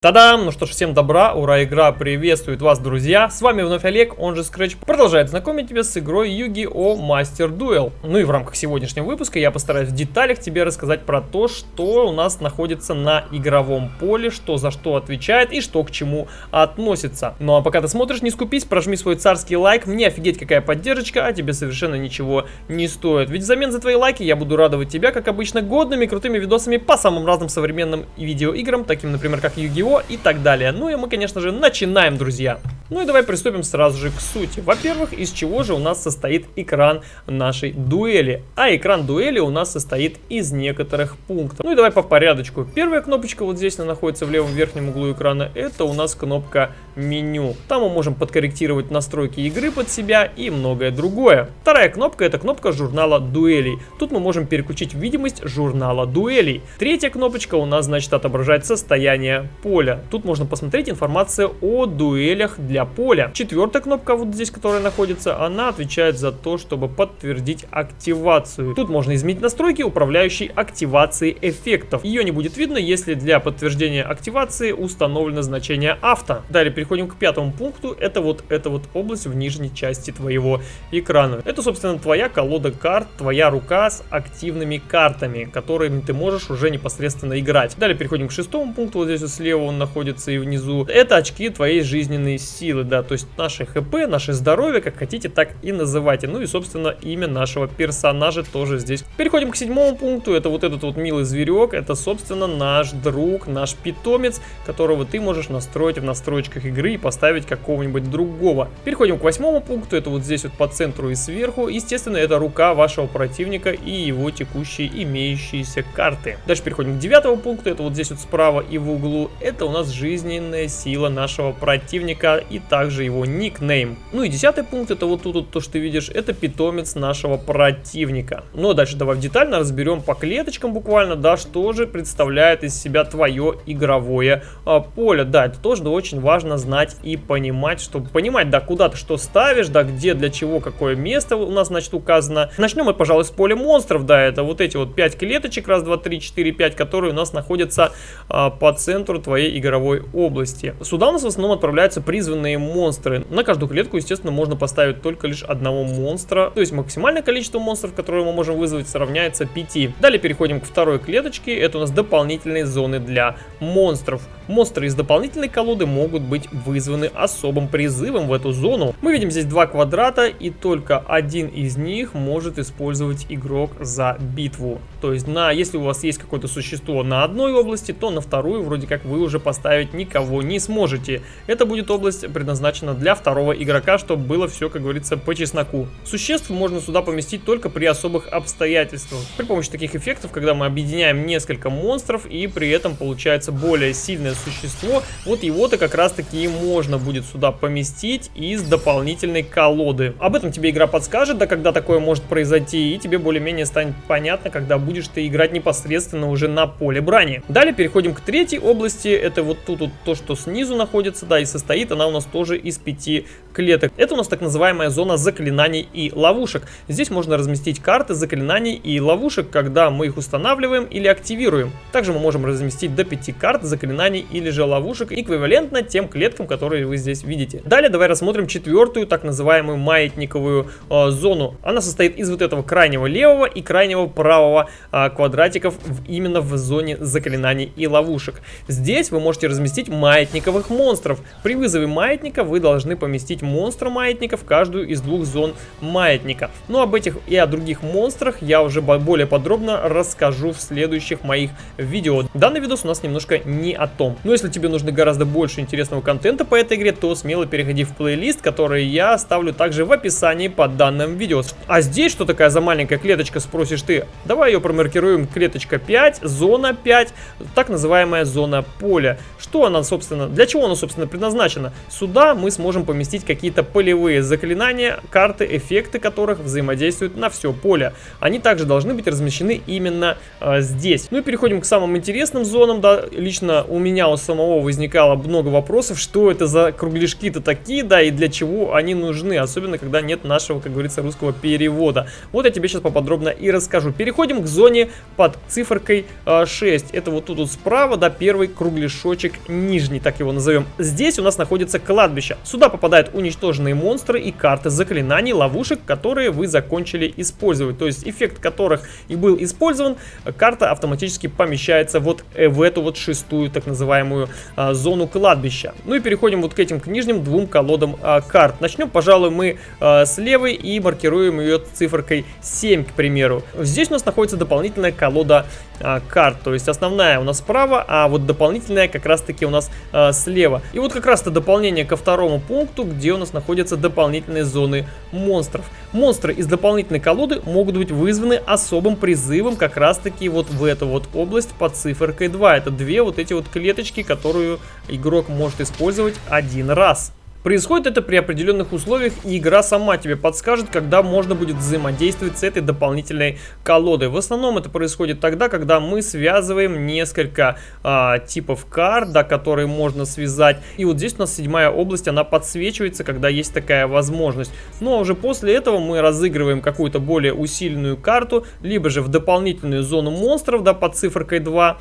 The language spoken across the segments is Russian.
Тадам! Ну что ж, всем добра, ура, игра приветствует вас, друзья! С вами вновь Олег, он же Scratch, продолжает знакомить тебя с игрой Yu-Gi-Oh! Master Duel. Ну и в рамках сегодняшнего выпуска я постараюсь в деталях тебе рассказать про то, что у нас находится на игровом поле, что за что отвечает и что к чему относится. Ну а пока ты смотришь, не скупись, прожми свой царский лайк, мне офигеть какая поддержка, а тебе совершенно ничего не стоит. Ведь взамен за твои лайки я буду радовать тебя, как обычно, годными крутыми видосами по самым разным современным видеоиграм, таким, например, как Yu-Gi-Oh! И так далее. Ну и мы, конечно же, начинаем, друзья. Ну и давай приступим сразу же к сути. Во-первых, из чего же у нас состоит экран нашей дуэли? А экран дуэли у нас состоит из некоторых пунктов. Ну и давай по порядочку. Первая кнопочка вот здесь, она находится в левом верхнем углу экрана, это у нас кнопка меню. Там мы можем подкорректировать настройки игры под себя и многое другое. Вторая кнопка это кнопка журнала дуэлей. Тут мы можем переключить видимость журнала дуэлей. Третья кнопочка у нас, значит, отображает состояние поля. Тут можно посмотреть информацию о дуэлях для поля. Четвертая кнопка вот здесь, которая находится, она отвечает за то, чтобы подтвердить активацию. Тут можно изменить настройки, управляющей активацией эффектов. Ее не будет видно, если для подтверждения активации установлено значение авто. Далее переходим к пятому пункту. Это вот эта вот область в нижней части твоего экрана. Это, собственно, твоя колода карт, твоя рука с активными картами, которыми ты можешь уже непосредственно играть. Далее переходим к шестому пункту. Вот здесь вот слева он находится и внизу. Это очки твоей жизненной силы, да, то есть наше хп, наше здоровье, как хотите, так и называйте. Ну и, собственно, имя нашего персонажа тоже здесь. Переходим к седьмому пункту. Это вот этот вот милый зверек. Это, собственно, наш друг, наш питомец, которого ты можешь настроить в настройках игры и поставить какого-нибудь другого. Переходим к восьмому пункту, это вот здесь вот по центру и сверху. Естественно, это рука вашего противника и его текущие имеющиеся карты. Дальше переходим к девятому пункту, это вот здесь вот справа и в углу. Это у нас жизненная сила нашего противника и также его никнейм. Ну и десятый пункт, это вот тут вот то, что ты видишь, это питомец нашего противника. Ну а дальше давай детально разберем по клеточкам буквально, да, что же представляет из себя твое игровое а, поле. Да, это тоже да, очень важно знать и понимать, чтобы понимать, да, куда ты что ставишь, да, где, для чего, какое место у нас, значит, указано. Начнем мы, пожалуй, с поля монстров, да, это вот эти вот 5 клеточек, раз, два, три, четыре, пять, которые у нас находятся а, по центру твоей игровой области. Сюда у нас в основном отправляются призванные монстры. На каждую клетку, естественно, можно поставить только лишь одного монстра, то есть максимальное количество монстров, которые мы можем вызвать, равняется 5. Далее переходим к второй клеточке, это у нас дополнительные зоны для монстров. Монстры из дополнительной колоды могут быть вызваны особым призывом в эту зону. Мы видим здесь два квадрата, и только один из них может использовать игрок за битву. То есть, на, если у вас есть какое-то существо на одной области, то на вторую вроде как вы уже поставить никого не сможете. Это будет область предназначена для второго игрока, чтобы было все, как говорится, по чесноку. Существ можно сюда поместить только при особых обстоятельствах. При помощи таких эффектов, когда мы объединяем несколько монстров и при этом получается более сильное существо, вот его-то как раз таки можно будет сюда поместить из дополнительной колоды. Об этом тебе игра подскажет, да когда такое может произойти, и тебе более-менее станет понятно, когда будешь ты играть непосредственно уже на поле брани. Далее переходим к третьей области, это вот тут вот то, что снизу находится, да, и состоит она у нас тоже из пяти клеток. Это у нас так называемая зона заклинаний и ловушек. Здесь можно разместить карты заклинаний и ловушек, когда мы их устанавливаем или активируем. Также мы можем разместить до 5 карт заклинаний или же ловушек, эквивалентно тем клеткам, которые вы здесь видите. Далее давай рассмотрим четвертую, так называемую маятниковую э, зону. Она состоит из вот этого крайнего левого и крайнего правого э, квадратиков в, именно в зоне заклинаний и ловушек. Здесь вы можете разместить маятниковых монстров. При вызове маятника вы должны поместить монстра маятника в каждую из двух зон маятника. Но об этих и о других монстрах я уже более подробно расскажу в следующих моих видео. Данный видос у нас немножко не о том. Но если тебе нужно гораздо больше интересного контента по этой игре, то смело переходи в плейлист, который я оставлю также в описании под данным видео. А здесь что такая за маленькая клеточка, спросишь ты? Давай ее промаркируем клеточка 5, зона 5, так называемая зона поля. Что она, собственно, для чего она, собственно, предназначена? Сюда мы сможем поместить какие какие-то полевые заклинания, карты, эффекты которых взаимодействуют на все поле. Они также должны быть размещены именно э, здесь. Ну и переходим к самым интересным зонам. Да, лично у меня у самого возникало много вопросов, что это за кругляшки-то такие, да, и для чего они нужны, особенно когда нет нашего, как говорится, русского перевода. Вот я тебе сейчас поподробно и расскажу. Переходим к зоне под циферкой 6. Это вот тут вот справа, да, первый кругляшочек нижний, так его назовем. Здесь у нас находится кладбище. Сюда попадают уничтоженные монстры и карты заклинаний, ловушек, которые вы закончили использовать. То есть эффект которых и был использован, карта автоматически помещается вот э, в эту вот шестую так называемую а, зону кладбища. Ну и переходим вот к этим к нижним двум колодам а, карт. Начнем, пожалуй, мы а, с левой и маркируем ее циферкой 7, к примеру. Здесь у нас находится дополнительная колода а, карт, то есть основная у нас справа, а вот дополнительная как раз таки у нас а, слева. И вот как раз это дополнение ко второму пункту, где у нас находятся дополнительные зоны монстров. Монстры из дополнительной колоды могут быть вызваны особым призывом как раз таки вот в эту вот область под циферкой 2. Это две вот эти вот клеточки, которую игрок может использовать один раз. Происходит это при определенных условиях, и игра сама тебе подскажет, когда можно будет взаимодействовать с этой дополнительной колодой. В основном это происходит тогда, когда мы связываем несколько а, типов карт, да, которые можно связать. И вот здесь у нас седьмая область, она подсвечивается, когда есть такая возможность. Ну а уже после этого мы разыгрываем какую-то более усиленную карту, либо же в дополнительную зону монстров, да, под циферкой 2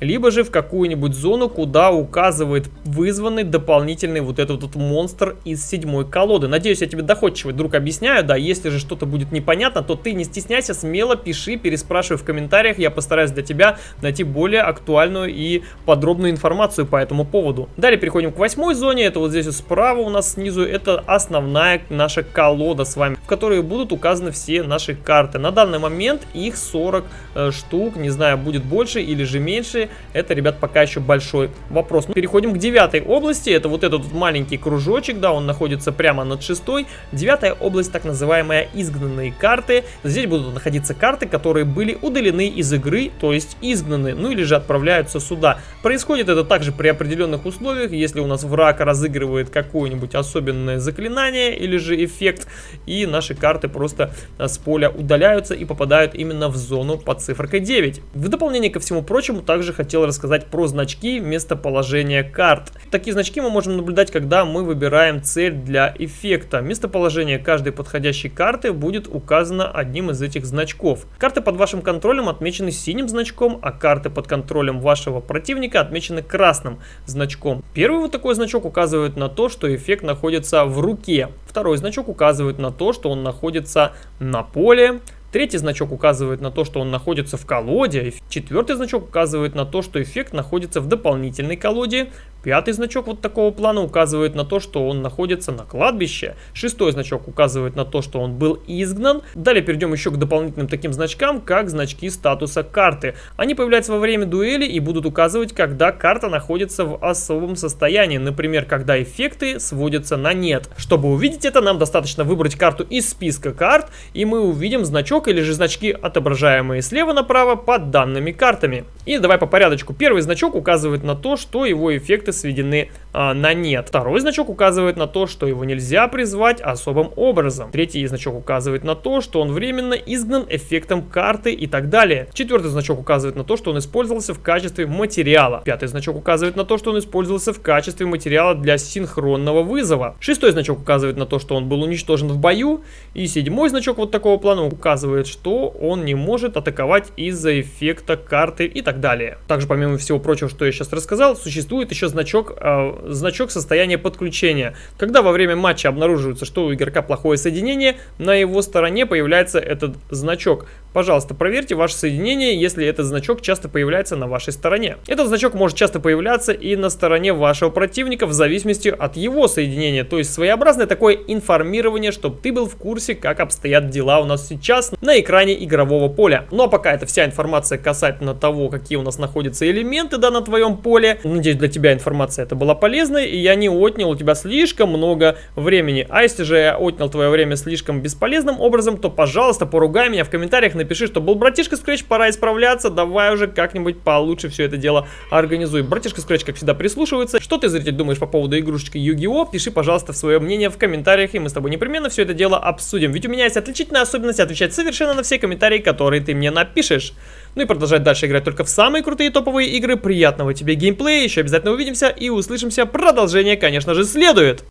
либо же в какую-нибудь зону, куда указывает вызванный дополнительный вот этот вот монстр из седьмой колоды. Надеюсь, я тебе доходчиво, друг, объясняю, да, если же что-то будет непонятно, то ты не стесняйся, смело пиши, переспрашивай в комментариях, я постараюсь для тебя найти более актуальную и подробную информацию по этому поводу. Далее переходим к восьмой зоне, это вот здесь вот справа у нас снизу, это основная наша колода с вами, в которой будут указаны все наши карты. На данный момент их 40 э, штук, не знаю, будет больше или же меньше, это, ребят, пока еще большой вопрос. Переходим к девятой области. Это вот этот маленький кружочек, да, он находится прямо над шестой. Девятая область, так называемая изгнанные карты. Здесь будут находиться карты, которые были удалены из игры, то есть изгнаны, ну или же отправляются сюда. Происходит это также при определенных условиях, если у нас враг разыгрывает какое-нибудь особенное заклинание или же эффект, и наши карты просто с поля удаляются и попадают именно в зону под цифрой 9. В дополнение ко всему прочему, также хотел рассказать про значки местоположения карт. Такие значки мы можем наблюдать, когда мы выбираем цель для эффекта. Местоположение каждой подходящей карты будет указано одним из этих значков. Карты под вашим контролем отмечены синим значком, а карты под контролем вашего противника отмечены красным значком. Первый вот такой значок указывает на то, что эффект находится в руке. Второй значок указывает на то, что он находится на поле. Третий значок указывает на то, что он находится в колоде. Четвертый значок указывает на то, что эффект находится в дополнительной колоде. Пятый значок вот такого плана указывает на то, что он находится на кладбище. Шестой значок указывает на то, что он был изгнан. Далее перейдем еще к дополнительным таким значкам, как значки статуса карты. Они появляются во время дуэли и будут указывать, когда карта находится в особом состоянии. Например, когда эффекты сводятся на нет. Чтобы увидеть это, нам достаточно выбрать карту из списка карт, и мы увидим значок или же значки, отображаемые слева направо под данными картами. И давай по порядочку. Первый значок указывает на то, что его эффекты сведены а, на нет. Второй значок указывает на то, что его нельзя призвать особым образом. Третий значок указывает на то, что он временно изгнан эффектом карты и так далее. Четвертый значок указывает на то, что он использовался в качестве материала. Пятый значок указывает на то, что он использовался в качестве материала для синхронного вызова. Шестой значок указывает на то, что он был уничтожен в бою. И седьмой значок вот такого плана указывает, что он не может атаковать из-за эффекта карты и так далее. Также помимо всего прочего, что я сейчас рассказал, существует еще значок, э, значок состояния подключения. Когда во время матча обнаруживается, что у игрока плохое соединение, на его стороне появляется этот значок. Пожалуйста, проверьте ваше соединение, если этот значок часто появляется на вашей стороне. Этот значок может часто появляться и на стороне вашего противника в зависимости от его соединения. То есть своеобразное такое информирование, чтобы ты был в курсе, как обстоят дела у нас сейчас на экране игрового поля. Ну а пока это вся информация касательно того, какие у нас находятся элементы да, на твоем поле. Надеюсь, для тебя информация это была полезной, и я не отнял у тебя слишком много времени. А если же я отнял твое время слишком бесполезным образом, то, пожалуйста, поругай меня в комментариях, напиши, что был братишка Scratch, пора исправляться, давай уже как-нибудь получше все это дело организуй. Братишка Scratch, как всегда, прислушивается. Что ты, зритель, думаешь по поводу игрушечки Yu-Gi-Oh? Пиши, пожалуйста, свое мнение в комментариях, и мы с тобой непременно все это дело обсудим. Ведь у меня есть отличительная особенность отвечать совершенно на все комментарии, которые ты мне напишешь. Ну и продолжать дальше играть только в самые крутые топовые игры. Приятного тебе геймплея, еще обязательно увидимся и услышимся. Продолжение, конечно же, следует.